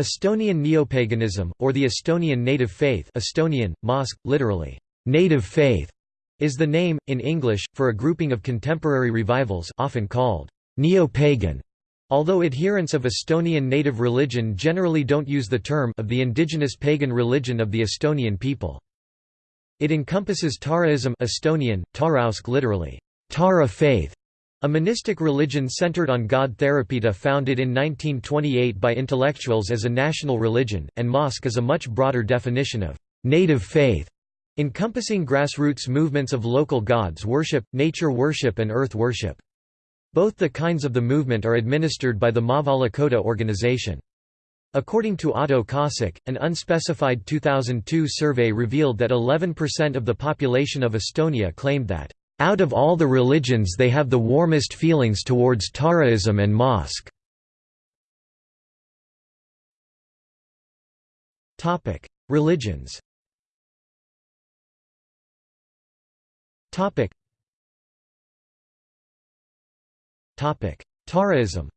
Estonian neopaganism, or the Estonian native faith Estonian, Maausk, literally, native faith, is the name, in English, for a grouping of contemporary revivals often called neo-pagan, although adherents of Estonian native religion generally don't use the term of the indigenous pagan religion of the Estonian people. It encompasses Taaraism Estonian, Taarausk literally, Taara faith, a monistic religion centered on God Taarapita founded in 1928 by intellectuals as a national religion, and Maausk is a much broader definition of native faith encompassing grassroots movements of local gods worship, nature worship and earth worship. Both the kinds of the movement are administered by the Maavalla Koda organization. According to Ahto Kaasik, an unspecified 2002 survey revealed that 11% of the population of Estonia claimed that, "...out of all the religions they have the warmest feelings towards Taaraism and Maausk." Religions Topic. Taaraism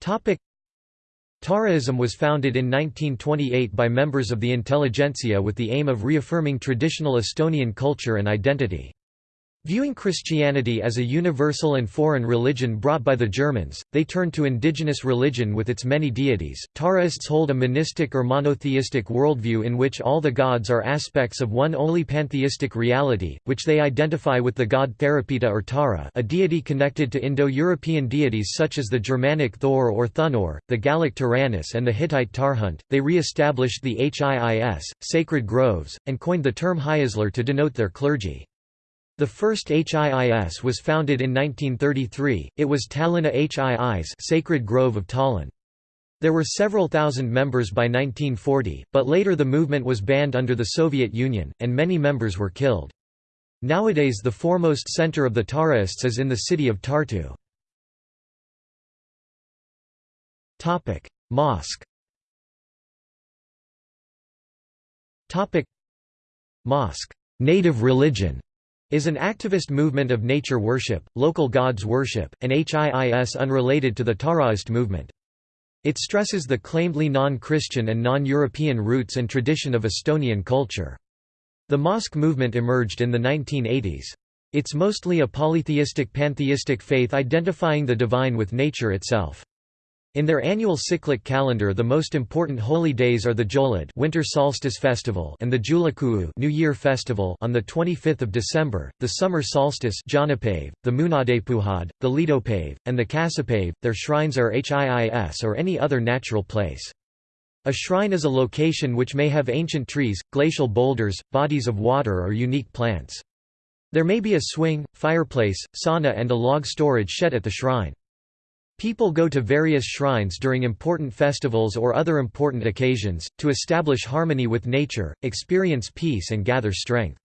Topic. Taaraism was founded in 1928 by members of the intelligentsia with the aim of reaffirming traditional Estonian culture and identity. Viewing Christianity as a universal and foreign religion brought by the Germans, they turned to indigenous religion with its many deities. Taaraists hold a monistic or monotheistic worldview in which all the gods are aspects of one only pantheistic reality, which they identify with the god Taarapita or Taara, a deity connected to Indo-European deities such as the Germanic Thor or Thunor, the Gallic Taranis, and the Hittite Tarhunt. They re-established the Hiis, sacred groves, and coined the term Hiislar to denote their clergy. The first HIIS was founded in 1933, it was Tallinn HIIs Sacred Grove of Tallinn. There were several thousand members by 1940, but later the movement was banned under the Soviet Union, and many members were killed. Nowadays the foremost center of the Taaraists is in the city of Tartu. Maausk Maausk native religion is an activist movement of nature worship, local gods worship, and HIIS unrelated to the Taaraist movement. It stresses the claimedly non-Christian and non-European roots and tradition of Estonian culture. The Maausk movement emerged in the 1980s. It's mostly a polytheistic pantheistic faith identifying the divine with nature itself. In their annual cyclic calendar the most important holy days are the Joulud Winter Solstice Festival and the Julakuu New Year Festival on the 25th of December, the summer solstice Jaanipaiv, the Munadepuhad, the Liidupaiv, and the Kaasipaiv. Their shrines are HIIS or any other natural place. A shrine is a location which may have ancient trees, glacial boulders, bodies of water or unique plants. There may be a swing, fireplace, sauna and a log storage shed at the shrine. People go to various shrines during important festivals or other important occasions, to establish harmony with nature, experience peace and gather strength.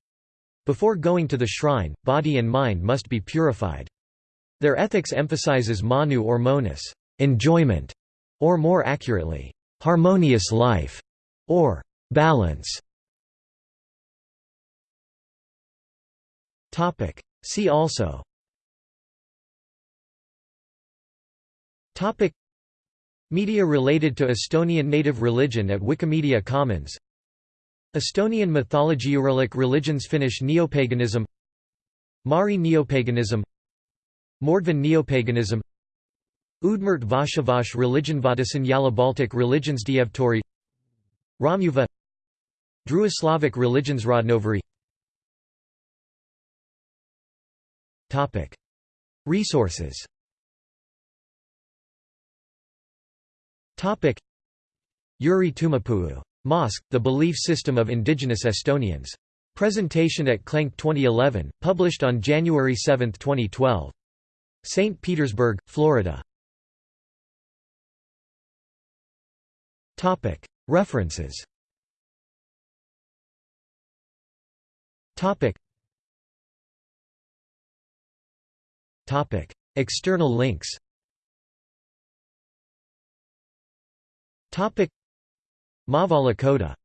Before going to the shrine, body and mind must be purified. Their ethics emphasizes manu or monus enjoyment", or more accurately, harmonious life, or balance. See also Topic. Media related to Estonian native religion at Wikimedia Commons. Estonian mythology Uralic religions Finnish neopaganism. Mari neopaganism. Mordvin neopaganism. Udmurt Vashavas religion Vattisen Yaly Baltic religions Dievtori. Romuva Druislavic religions Rodnovery Resources Topic Yuri Tuumipuu. Maausk, the belief system of indigenous Estonians. Presentation at Clenk 2011, published on January 7, 2012. St. Petersburg, Florida. References External links Topic. Maavalla Koda